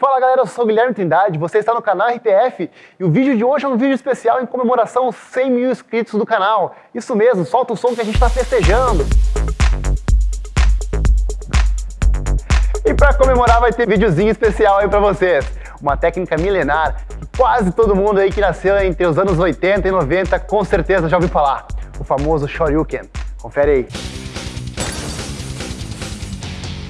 Fala galera, eu sou o Guilherme Trindade, você está no canal RTF e o vídeo de hoje é um vídeo especial em comemoração aos 100 mil inscritos do canal. Isso mesmo, solta o som que a gente está festejando. E para comemorar vai ter videozinho especial aí para vocês. Uma técnica milenar que quase todo mundo aí que nasceu entre os anos 80 e 90 com certeza já ouviu falar. O famoso Shoryuken. Confere aí.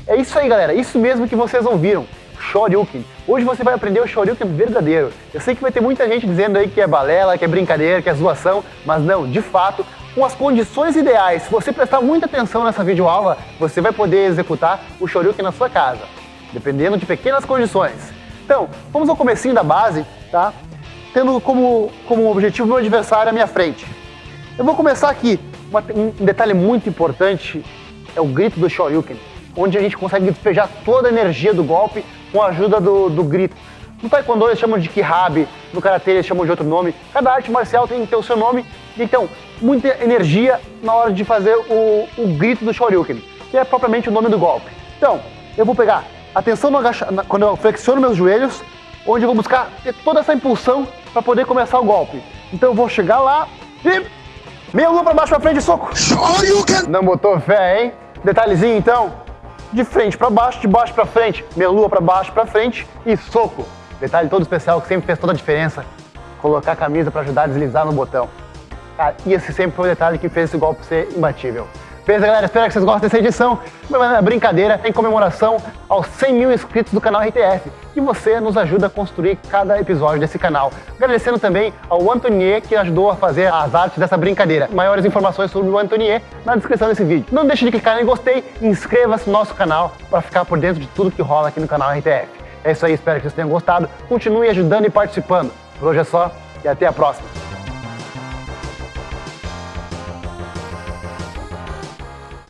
É isso aí galera, isso mesmo que vocês ouviram. Shoryuken. Hoje você vai aprender o Shoryuken verdadeiro. Eu sei que vai ter muita gente dizendo aí que é balela, que é brincadeira, que é zoação, mas não, de fato, com as condições ideais, se você prestar muita atenção nessa videoaula, você vai poder executar o Shoryuken na sua casa, dependendo de pequenas condições. Então, vamos ao comecinho da base, tá? Tendo como, como objetivo meu adversário à minha frente. Eu vou começar aqui. Um detalhe muito importante é o grito do Shoryuken, onde a gente consegue despejar toda a energia do golpe com a ajuda do, do grito. No Taekwondo eles chamam de Kihabi, no Karatê eles chamam de outro nome. Cada arte marcial tem que ter o seu nome. Então, muita energia na hora de fazer o, o grito do Shoryuken, que é propriamente o nome do golpe. Então, eu vou pegar atenção no agacha, quando eu flexiono meus joelhos, onde eu vou buscar ter toda essa impulsão para poder começar o golpe. Então eu vou chegar lá e... Meia lua para baixo, para frente, soco. Shoryuken! Não botou fé, hein? Detalhezinho então, de frente para baixo, de baixo para frente, meia lua para baixo para frente e soco. Detalhe todo especial que sempre fez toda a diferença, colocar a camisa para ajudar a deslizar no botão. Cara, e esse sempre foi o detalhe que fez esse golpe ser imbatível. Beleza, galera? Espero que vocês gostem dessa edição. Uma brincadeira em comemoração aos 100 mil inscritos do canal RTF. E você nos ajuda a construir cada episódio desse canal. Agradecendo também ao Antonier, que ajudou a fazer as artes dessa brincadeira. Maiores informações sobre o Antonier na descrição desse vídeo. Não deixe de clicar em gostei e inscreva-se no nosso canal para ficar por dentro de tudo que rola aqui no canal RTF. É isso aí, espero que vocês tenham gostado. Continue ajudando e participando. Por hoje é só e até a próxima.